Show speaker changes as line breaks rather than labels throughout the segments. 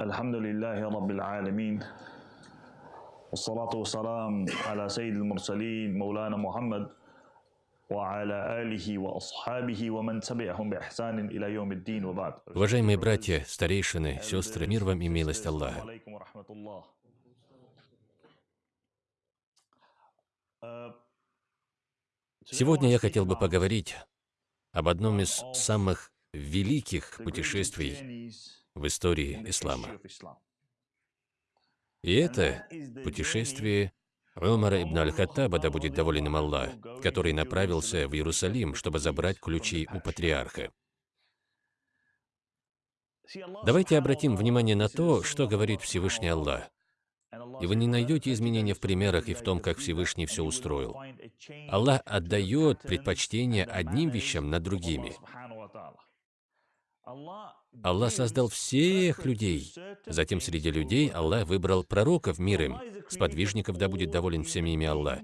الحمد لله رب العالمين والصلاة والسلام على سيد المرسلين مولانا محمد وعلى آله وأصحابه ومن تبعهم بإحسان إلى يوم الدين وبعد
Уважаемые братья, старейшины, сестры, мир вам и милость Аллаха.
عليكم ورحمة الله Э,
Сегодня я хотел бы поговорить об одном из самых великих путешествий в истории ислама. И это путешествие Умара ибн Аль-Хаттаба, да будет доволен им Аллах, который направился в Иерусалим, чтобы забрать ключи у патриарха. Давайте обратим внимание на то, что говорит Всевышний Аллах. И вы не найдете изменения в примерах и в том, как Всевышний все устроил. Аллах отдает предпочтение одним вещам над другими. Аллах создал всех людей. Затем среди людей Аллах выбрал пророков мир им, сподвижников, да будет доволен всеми ими Аллах.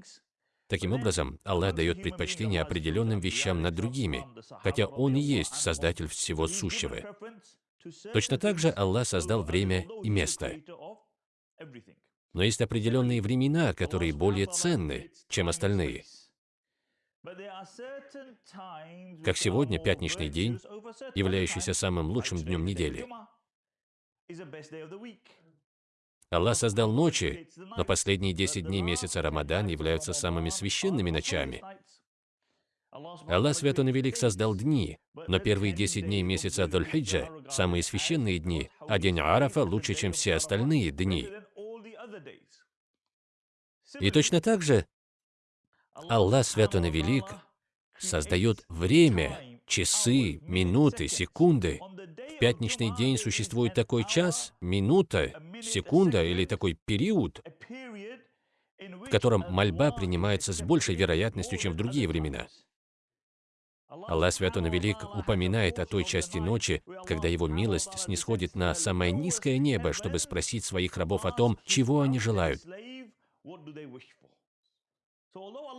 Таким образом, Аллах дает предпочтение определенным вещам над другими, хотя Он и есть Создатель всего сущего. Точно так же Аллах создал время и место. Но есть определенные времена, которые более ценны, чем остальные. Как сегодня, пятничный день, являющийся самым лучшим днем недели. Аллах создал ночи, но последние 10 дней месяца Рамадан являются самыми священными ночами. Аллах Свят Он Велик создал дни, но первые 10 дней месяца Дуль-Хиджа – самые священные дни, а день Арафа лучше, чем все остальные дни. И точно так же Аллах Свят Он и Велик создает время, часы, минуты, секунды. В пятничный день существует такой час, минута, секунда или такой период, в котором мольба принимается с большей вероятностью, чем в другие времена. Аллах Свят Он Велик упоминает о той части ночи, когда Его милость снисходит на самое низкое небо, чтобы спросить своих рабов о том, чего они желают.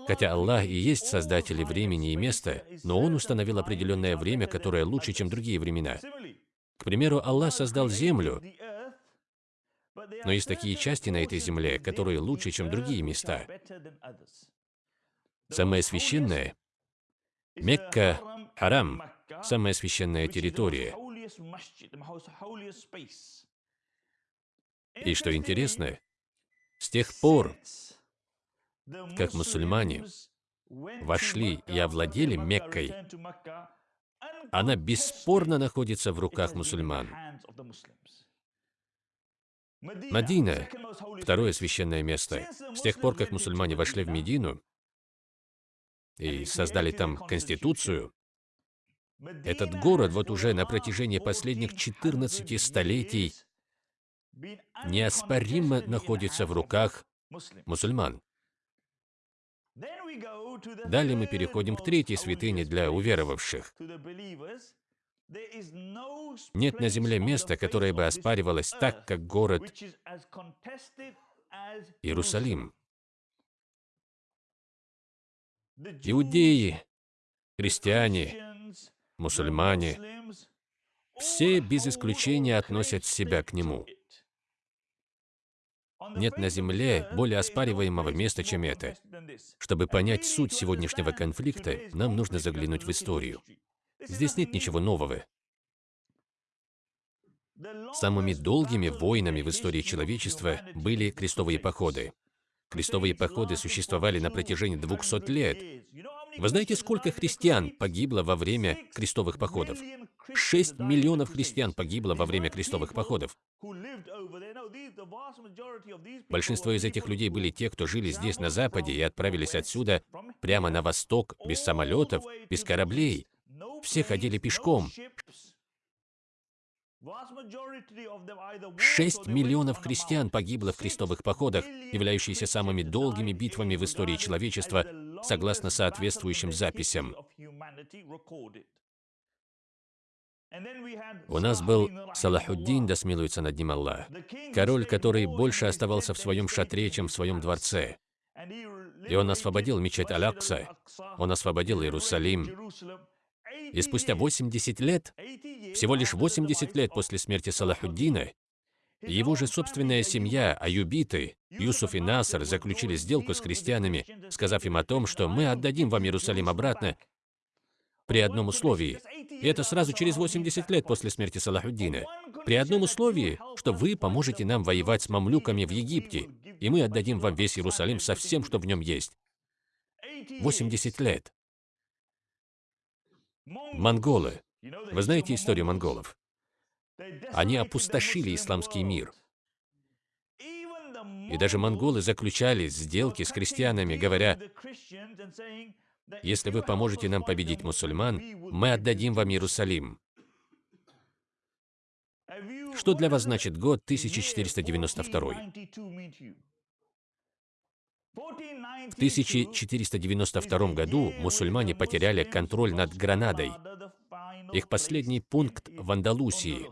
Хотя Аллах и есть создатель времени и места, но Он установил определенное время, которое лучше, чем другие времена. К примеру, Аллах создал землю, но есть такие части на этой земле, которые лучше, чем другие места. Самое священное — Мекка, Харам, самая священная территория. И что интересно, с тех пор, как мусульмане вошли и овладели Меккой, она бесспорно находится в руках мусульман. Медина – второе священное место. С тех пор, как мусульмане вошли в Медину и создали там конституцию, этот город вот уже на протяжении последних 14 столетий неоспоримо находится в руках мусульман. Далее мы переходим к третьей святыне для уверовавших. Нет на земле места, которое бы оспаривалось так, как город Иерусалим. Иудеи, христиане, мусульмане, все без исключения относят себя к нему. Нет на Земле более оспариваемого места, чем это. Чтобы понять суть сегодняшнего конфликта, нам нужно заглянуть в историю. Здесь нет ничего нового. Самыми долгими войнами в истории человечества были крестовые походы. Крестовые походы существовали на протяжении 200 лет. Вы знаете, сколько христиан погибло во время крестовых походов? 6 миллионов христиан погибло во время крестовых походов. Большинство из этих людей были те, кто жили здесь, на Западе, и отправились отсюда прямо на восток, без самолетов, без кораблей. Все ходили пешком. 6 миллионов христиан погибло в крестовых походах, являющиеся самыми долгими битвами в истории человечества, согласно соответствующим записям. У нас был Салахуддин, да смилуется над ним Аллах, король, который больше оставался в своем шатре, чем в своем дворце. И он освободил мечеть Алякса, он освободил Иерусалим. И спустя 80 лет, всего лишь 80 лет после смерти Салахуддина, Его же собственная семья, аюбиты, Юсуф и Наср, заключили сделку с христианами, сказав им о том, что мы отдадим вам Иерусалим обратно при одном условии. И это сразу через 80 лет после смерти Салахуддина. При одном условии, что вы поможете нам воевать с мамлюками в Египте, и мы отдадим вам весь Иерусалим со всем, что в нем есть. 80 лет. Монголы. Вы знаете историю монголов? Они опустошили исламский мир. И даже монголы заключали сделки с крестьянами, говоря, если вы поможете нам победить мусульман, мы отдадим вам Иерусалим. Что для вас значит год 1492? В 1492 году мусульмане потеряли контроль над Гранадой, их последний пункт в Андалусии.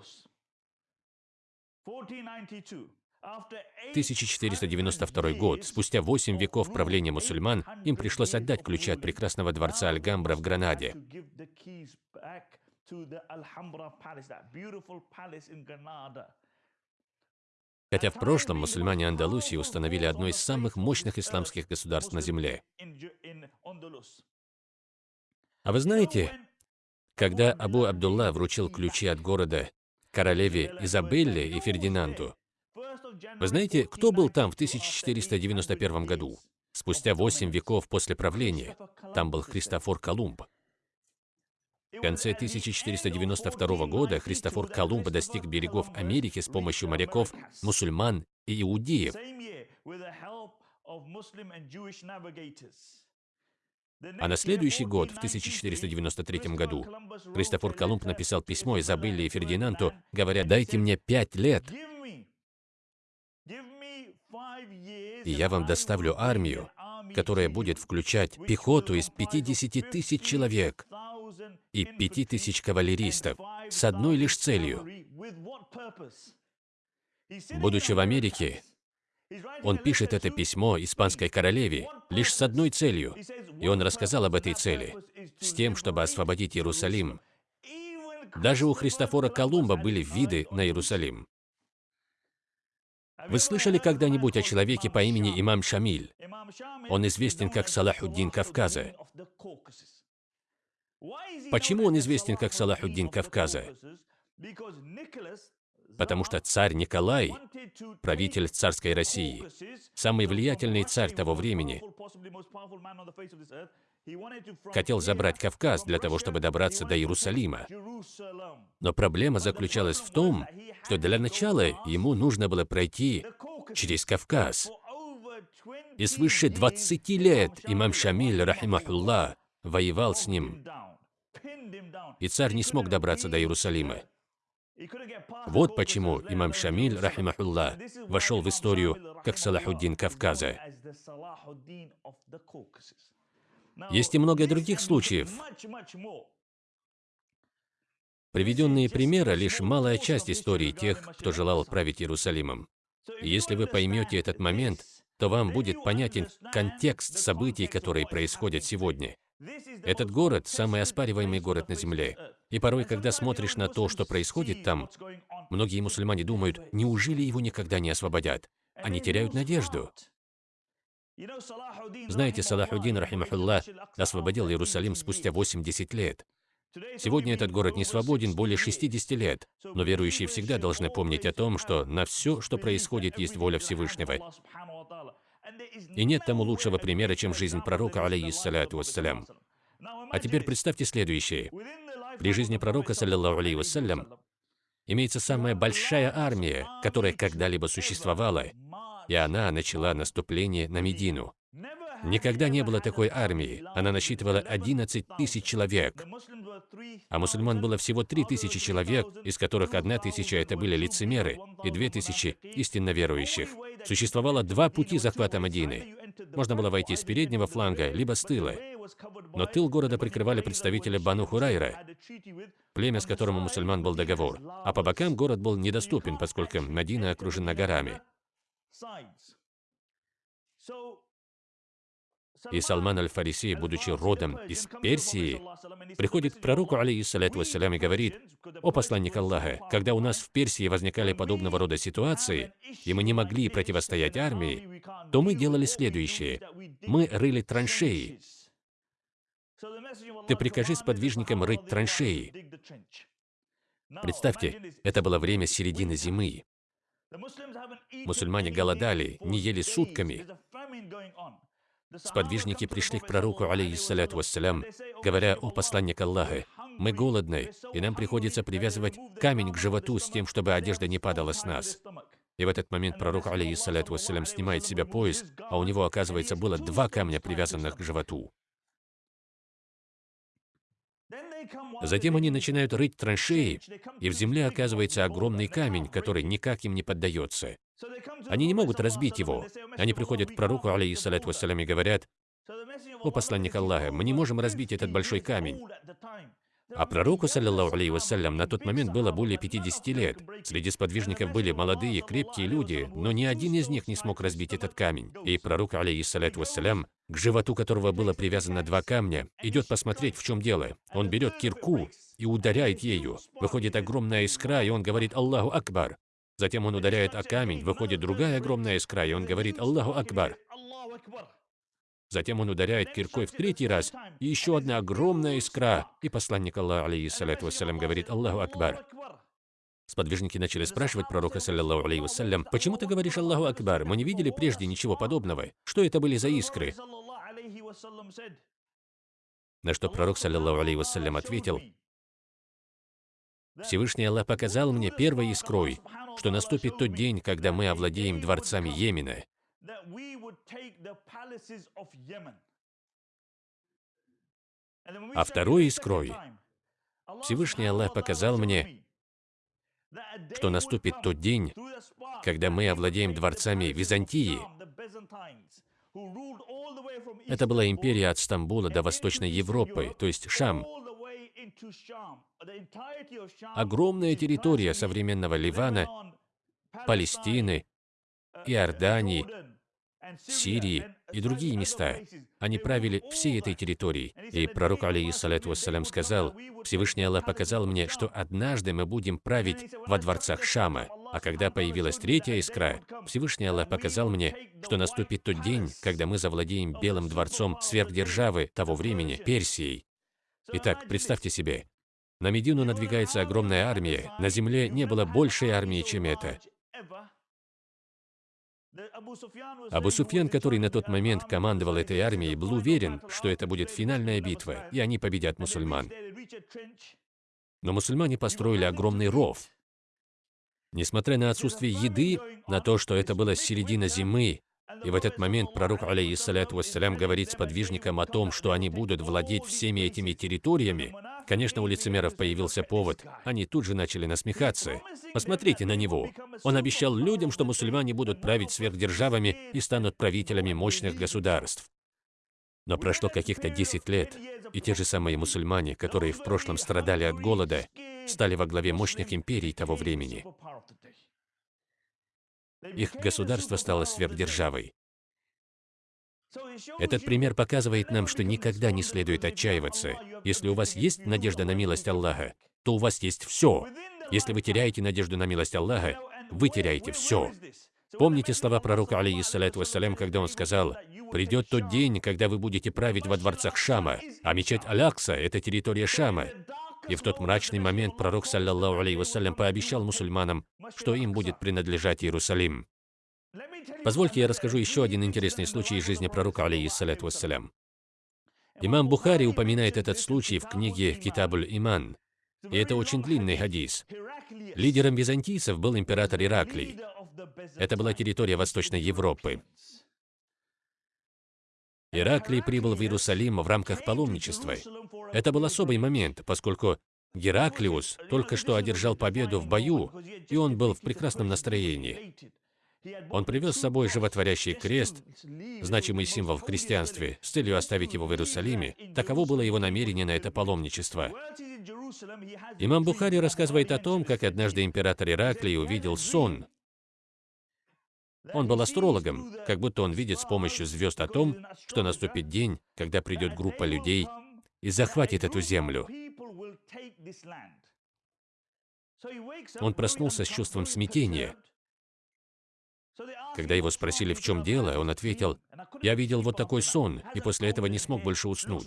1492 год, спустя 8 веков правления мусульман, им пришлось отдать ключи от прекрасного дворца Альгамбра в Гранаде. Хотя в прошлом мусульмане Андалусии установили одно из самых мощных исламских государств на земле. А вы знаете, когда Абу Абдулла вручил ключи от города королеве Изабелле и Фердинанду, вы знаете, кто был там в 1491 году? Спустя восемь веков после правления. Там был Христофор Колумб. В конце 1492 года Христофор Колумб достиг берегов Америки с помощью моряков, мусульман и иудеев. А на следующий год, в 1493 году, Христофор Колумб написал письмо Изабелле и Фердинанду, говоря, «Дайте мне пять лет, и я вам доставлю армию, которая будет включать пехоту из 50 тысяч человек и 5 тысяч кавалеристов с одной лишь целью. Будучи в Америке, он пишет это письмо испанской королеве лишь с одной целью, и он рассказал об этой цели, с тем, чтобы освободить Иерусалим. Даже у Христофора Колумба были виды на Иерусалим. Вы слышали когда-нибудь о человеке по имени Имам Шамиль? Он известен как Салахуддин Кавказа. Почему он известен как Салахуддин Кавказа? Потому что царь Николай, правитель царской России, самый влиятельный царь того времени, хотел забрать Кавказ для того, чтобы добраться до Иерусалима. Но проблема заключалась в том, что для начала ему нужно было пройти через Кавказ. И свыше 20 лет имам Шамиль, рахимахуллах, воевал с ним. И царь не смог добраться до Иерусалима. Вот почему имам Шамиль, рахимахуллах, вошел в историю как Салахуддин Кавказа. Есть и много других случаев. Приведенные примеры — лишь малая часть истории тех, кто желал править Иерусалимом. И если вы поймете этот момент, то вам будет понятен контекст событий, которые происходят сегодня. Этот город – самый оспариваемый город на Земле. И порой, когда смотришь на то, что происходит там, многие мусульмане думают, неужели его никогда не освободят? Они теряют надежду. Знаете, Салахуддин, рахимахуллах, освободил Иерусалим спустя 80 лет. Сегодня этот город не свободен более 60 лет, но верующие всегда должны помнить о том, что на все, что происходит, есть воля Всевышнего. И нет тому лучшего примера, чем жизнь пророка, алейхиссаляту вассалям. А теперь представьте следующее. При жизни пророка, саллиллаху алейхи вассалям, имеется самая большая армия, которая когда-либо существовала, и она начала наступление на Медину. Никогда не было такой армии. Она насчитывала 11 тысяч человек. А мусульман было всего 3 тысячи человек, из которых одна тысяча это были лицемеры, и две тысячи истинно верующих. Существовало два пути захвата Мадины. Можно было войти с переднего фланга, либо с тыла. Но тыл города прикрывали представители Бану Хурайра, племя, с которым у мусульман был договор. А по бокам город был недоступен, поскольку Мадина окружена горами. И Салман аль-Фариси, будучи родом из Персии, приходит к пророку, алейхиссалату вассалям, и говорит, «О посланник Аллаха, когда у нас в Персии возникали подобного рода ситуации, и мы не могли противостоять армии, то мы делали следующее. Мы рыли траншеи. Ты прикажи сподвижникам рыть траншеи». Представьте, это было время середины зимы. Мусульмане голодали, не ели сутками. Сподвижники пришли к пророку, алейхиссаляту вассалям, говоря, «О посланник Аллаха, мы голодны, и нам приходится привязывать камень к животу с тем, чтобы одежда не падала с нас». И в этот момент пророк, алейхиссаляту вассалям, снимает себя пояс, а у него, оказывается, было два камня, привязанных к животу. Затем они начинают рыть траншеи, и в земле оказывается огромный камень, который никак им не поддается. Они не могут разбить его. Они приходят к пророку, алейхиссалату вассалям, и говорят, «О посланник Аллаха, мы не можем разбить этот большой камень». А пророку, саллиллаху алейхи вассалям, на тот момент было более 50 лет. Среди сподвижников были молодые, крепкие люди, но ни один из них не смог разбить этот камень. И пророк, алейхиссалату вассалям, к животу которого было привязано два камня, идет посмотреть, в чем дело. Он берет кирку и ударяет ею. Выходит огромная искра, и он говорит «Аллаху Акбар». Затем он ударяет о камень, выходит другая огромная искра, и он говорит «Аллаху Акбар». Затем он ударяет киркой в третий раз, и еще одна огромная искра. И посланник Аллаха, алейхиссалату вассалям, говорит «Аллаху Акбар». Сподвижники начали спрашивать пророка, саллиллаху алейхи «Почему ты говоришь Аллаху Акбар? Мы не видели прежде ничего подобного. Что это были за искры?» На что пророк, саллиллаху алейхи ответил, «Всевышний Аллах показал мне первой искрой, что наступит тот день, когда мы овладеем дворцами Йемена, а второй искрой Всевышний Аллах показал мне, что наступит тот день, когда мы овладеем дворцами Византии. Это была империя от Стамбула до Восточной Европы, то есть Шам. Огромная территория современного Ливана, Палестины, Иордании, Сирии и другие места. Они правили всей этой территорией. И пророк, алейхиссалату вассалям, сказал, «Всевышний Аллах показал мне, что однажды мы будем править во дворцах Шама». А когда появилась третья искра, Всевышний Аллах показал мне, что наступит тот день, когда мы завладеем Белым дворцом сверхдержавы того времени, Персией. Итак, представьте себе, на Медину надвигается огромная армия, на земле не было большей армии, чем это. Абу Суфьян, который на тот момент командовал этой армией, был уверен, что это будет финальная битва, и они победят мусульман. Но мусульмане построили огромный ров. Несмотря на отсутствие еды, на то, что это было середина зимы, и в этот момент пророк, алейхиссалату вассалям, говорит сподвижникам о том, что они будут владеть всеми этими территориями, конечно, у лицемеров появился повод. Они тут же начали насмехаться. Посмотрите на него. Он обещал людям, что мусульмане будут править сверхдержавами и станут правителями мощных государств. Но прошло каких-то 10 лет, и те же самые мусульмане, которые в прошлом страдали от голода, стали во главе мощных империй того времени. Их государство стало сверхдержавой. Этот пример показывает нам, что никогда не следует отчаиваться. Если у вас есть надежда на милость Аллаха, то у вас есть все. Если вы теряете надежду на милость Аллаха, вы теряете все. Помните слова пророка, алейхиссалату вассалям, когда он сказал, «Придет тот день, когда вы будете править во дворцах Шама, а мечеть Алякса – это территория Шама». И в тот мрачный момент пророк, саллаллаху алейхи вассалям, пообещал мусульманам, что им будет принадлежать Иерусалим. Позвольте, я расскажу еще один интересный случай из жизни пророка, алейхиссалату вассалям. Имам Бухари упоминает этот случай в книге «Китабуль Иман», и это очень длинный хадис. Лидером византийцев был император Ираклий. Это была территория Восточной Европы. Ираклий прибыл в Иерусалим в рамках паломничества. Это был особый момент, поскольку Гераклиус только что одержал победу в бою, и он был в прекрасном настроении. Он привез с собой животворящий крест, значимый символ в христианстве, с целью оставить его в Иерусалиме. Таково было его намерение на это паломничество. Имам Бухари рассказывает о том, как однажды император Ираклий увидел сон. Он был астрологом, как будто он видит с помощью звезд о том, что наступит день, когда придет группа людей и захватит эту землю. Он проснулся с чувством смятения. Когда его спросили, в чем дело, он ответил, «Я видел вот такой сон, и после этого не смог больше уснуть».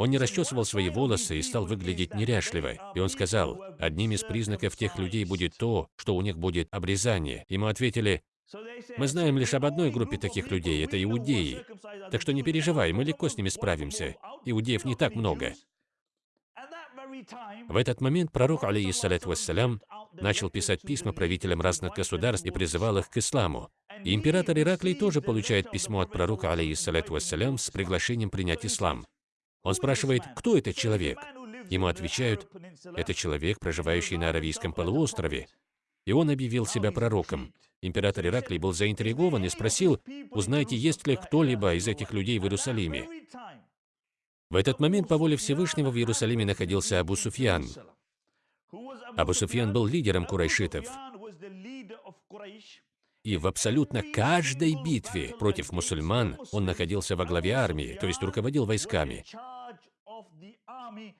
Он не расчесывал свои волосы и стал выглядеть неряшливо. И он сказал, одним из признаков тех людей будет то, что у них будет обрезание. Ему ответили, мы знаем лишь об одной группе таких людей, это иудеи. Так что не переживай, мы легко с ними справимся. Иудеев не так много. В этот момент пророк, алейхиссалату вассалям, начал писать письма правителям разных государств и призывал их к исламу. И император Ираклий тоже получает письмо от пророка, алейхиссалату вассалям, с приглашением принять ислам. Он спрашивает, кто этот человек? Ему отвечают, это человек, проживающий на Аравийском полуострове. И он объявил себя пророком. Император Ираклий был заинтригован и спросил, узнайте, есть ли кто-либо из этих людей в Иерусалиме. В этот момент по воле Всевышнего в Иерусалиме находился Абу Суфьян. Абу Суфьян был лидером курайшитов. И в абсолютно каждой битве против мусульман он находился во главе армии, то есть руководил войсками.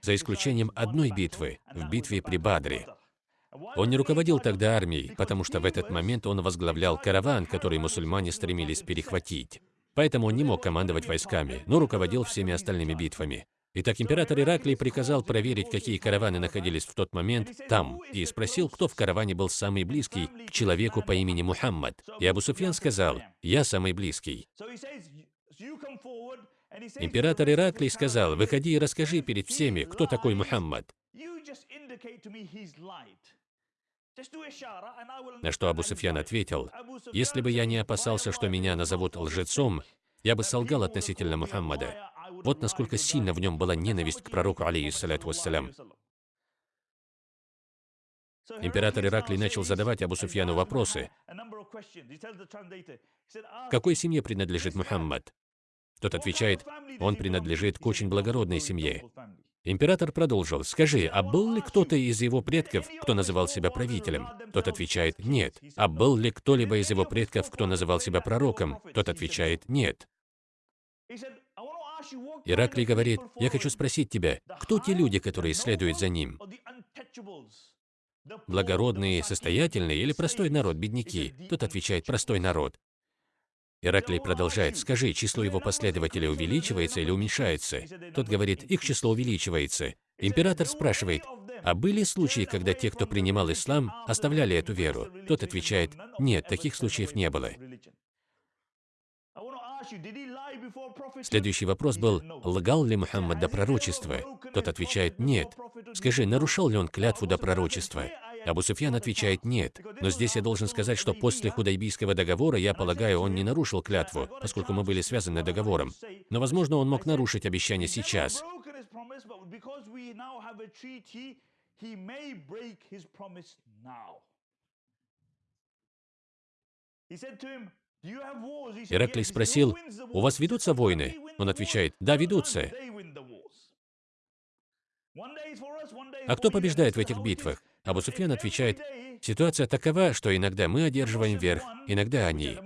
За исключением одной битвы, в битве при Бадре. Он не руководил тогда армией, потому что в этот момент он возглавлял караван, который мусульмане стремились перехватить. Поэтому он не мог командовать войсками, но руководил всеми остальными битвами. Итак, император Ираклий приказал проверить, какие караваны находились в тот момент там, и спросил, кто в караване был самый близкий к человеку по имени Мухаммад. И Абу Суфьян сказал, «Я самый близкий». Император Ираклий сказал, «Выходи и расскажи перед всеми, кто такой Мухаммад». На что Абу Суфьян ответил, «Если бы я не опасался, что меня назовут лжецом, я бы солгал относительно Мухаммада. Вот насколько сильно в нем была ненависть к пророку, алейхиссалату вассалям. Император Ираклий начал задавать Абу Суфьяну вопросы. Какой семье принадлежит Мухаммад? Тот отвечает, он принадлежит к очень благородной семье. Император продолжил, скажи, а был ли кто-то из его предков, кто называл себя правителем? Тот отвечает, нет. А был ли кто-либо из его предков, кто называл себя пророком? Тот отвечает, нет. Ираклий говорит, я хочу спросить тебя, кто те люди, которые следуют за ним? Благородные, состоятельные или простой народ, бедняки? Тот отвечает, простой народ. Ираклий продолжает, скажи, число его последователей увеличивается или уменьшается? Тот говорит, их число увеличивается. Император спрашивает, а были случаи, когда те, кто принимал ислам, оставляли эту веру? Тот отвечает, нет, таких случаев не было. Следующий вопрос был, лгал ли Мухаммад до пророчества? Тот отвечает, нет. Скажи, нарушал ли он клятву до пророчества? Абу Суфьян отвечает «нет». Но здесь я должен сказать, что после Худайбийского договора, я полагаю, он не нарушил клятву, поскольку мы были связаны договором. Но, возможно, он мог нарушить обещание сейчас. Ираклий спросил, «У вас ведутся войны?» Он отвечает, «Да, ведутся». А кто побеждает в этих битвах? Абу Суфьян отвечает, ситуация такова, что иногда мы одерживаем верх, иногда они.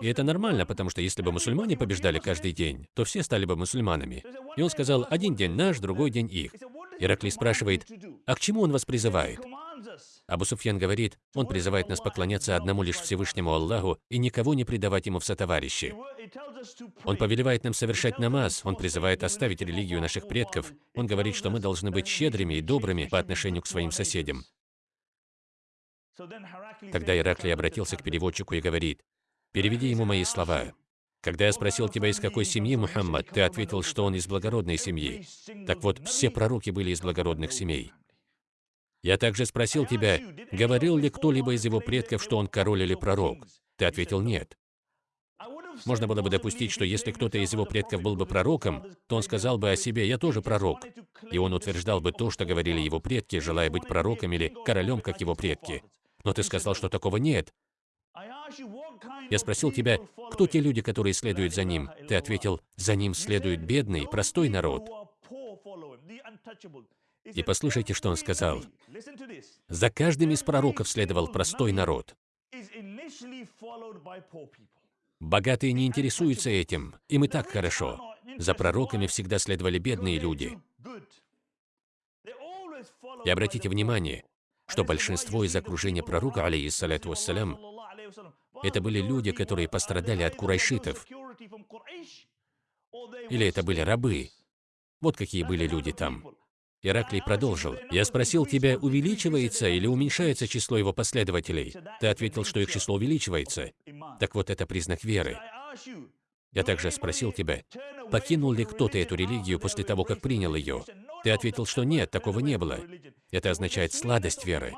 И это нормально, потому что если бы мусульмане побеждали каждый день, то все стали бы мусульманами. И он сказал, один день наш, другой день их. Ираклий спрашивает, а к чему он вас призывает? Абу Суфьян говорит, он призывает нас поклоняться одному лишь Всевышнему Аллаху и никого не предавать ему в сотоварищи. Он повелевает нам совершать намаз, он призывает оставить религию наших предков, он говорит, что мы должны быть щедрыми и добрыми по отношению к своим соседям. Тогда Ираклий обратился к переводчику и говорит, «Переведи ему мои слова. Когда я спросил тебя, из какой семьи Мухаммад, ты ответил, что он из благородной семьи. Так вот, все пророки были из благородных семей. Я также спросил тебя, говорил ли кто-либо из его предков, что он король или пророк. Ты ответил «нет». Можно было бы допустить, что если кто-то из его предков был бы пророком, то он сказал бы о себе «я тоже пророк». И он утверждал бы то, что говорили его предки, желая быть пророком или королем, как его предки. Но ты сказал, что такого нет. Я спросил тебя, кто те люди, которые следуют за ним? Ты ответил, за ним следует бедный, простой народ. И послушайте, что он сказал. За каждым из пророков следовал простой народ. Богатые не интересуются этим, им и так хорошо. За пророками всегда следовали бедные люди. И обратите внимание, что большинство из окружения пророка, алейхиссалату вассалям, это были люди, которые пострадали от курайшитов. Или это были рабы. Вот какие были люди там. Ираклий продолжил. «Я спросил тебя, увеличивается или уменьшается число его последователей?» Ты ответил, что их число увеличивается. Так вот, это признак веры. Я также спросил тебя, покинул ли кто-то эту религию после того, как принял ее? Ты ответил, что нет, такого не было. Это означает сладость веры.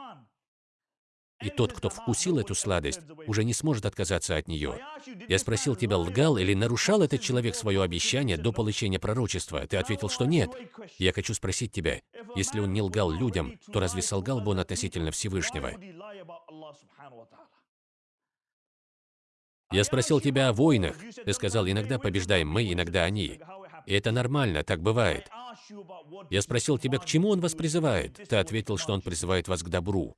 И тот, кто вкусил эту сладость, уже не сможет отказаться от нее. Я спросил тебя, лгал или нарушал этот человек свое обещание до получения пророчества? Ты ответил, что нет. Я хочу спросить тебя, если он не лгал людям, то разве солгал бы он относительно Всевышнего? Я спросил тебя о войнах. Ты сказал, иногда побеждаем мы, иногда они. И это нормально, так бывает. Я спросил тебя, к чему он вас призывает. Ты ответил, что он призывает вас к добру.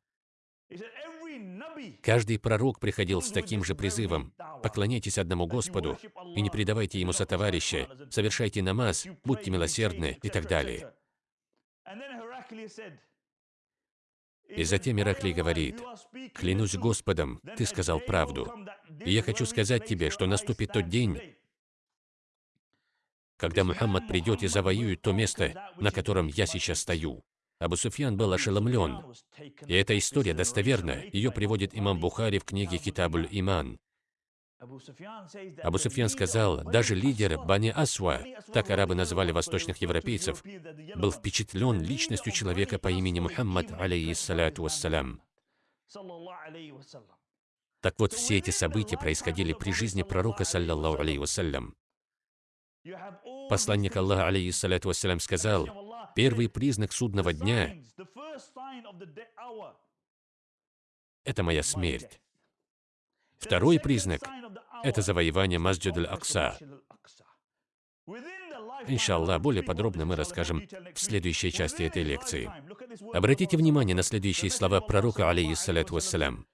Каждый пророк приходил с таким же призывом. Поклоняйтесь одному Господу и не предавайте Ему сотоварища, совершайте намаз, будьте милосердны и так далее. И затем Ираклий говорит, «Клянусь Господом, ты сказал правду. И я хочу сказать тебе, что наступит тот день, когда Мухаммад придет и завоюет то место, на котором я сейчас стою. Абу Суфьян был ошеломлен. И эта история достоверна. Ее приводит имам Бухари в книге Китабуль Иман. Абу Суфьян сказал, даже лидер Бани Асва, так арабы называли восточных европейцев, был впечатлен личностью человека по имени Мухаммад, алейхиссалату вассалям. Так вот, все эти события происходили при жизни пророка, саллаллаху алейхи вассалям. Посланник Аллаха, алейхиссалату вассалям, сказал, Первый признак судного дня — это моя смерть. Второй признак — это завоевание Масджид аль-Акса. Иншаллах, более подробно мы расскажем в следующей части этой лекции. Обратите внимание на следующие слова пророка, алейхиссалату вассалям.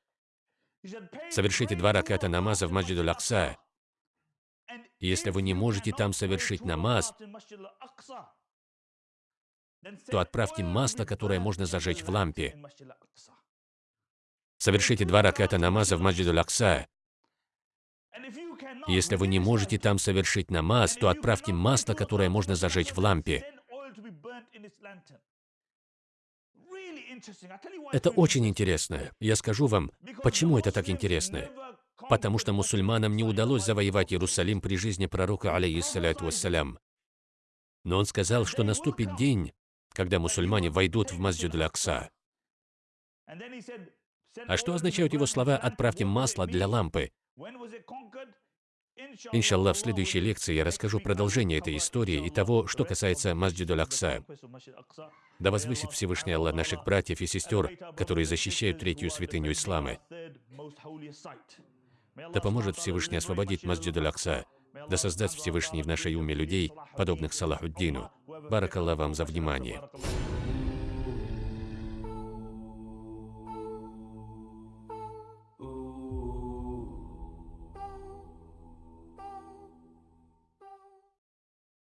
Совершите два раката намаза в Масджид аль-Акса. Если вы не можете там совершить намаз, то отправьте масло, которое можно зажечь в лампе. Совершите два раката намаза в Маджиду Лакса. Если вы не можете там совершить намаз, то отправьте масло, которое можно зажечь в лампе. Это очень интересно. Я скажу вам, почему это так интересно. Потому что мусульманам не удалось завоевать Иерусалим при жизни пророка, алейхиссалату вассалям. Но он сказал, что наступит день, когда мусульмане войдут в Масджид Акса. А что означают его слова «отправьте масло для лампы»? Иншаллах, в следующей лекции я расскажу продолжение этой истории и того, что касается Масджиду Акса. Да возвысит Всевышний Аллах наших братьев и сестер, которые защищают третью святыню Ислама. Да поможет Всевышний освободить Масджиду Акса. Да создаст Всевышний в нашей уме людей, подобных Салахуддину. Баракаллах вам за внимание.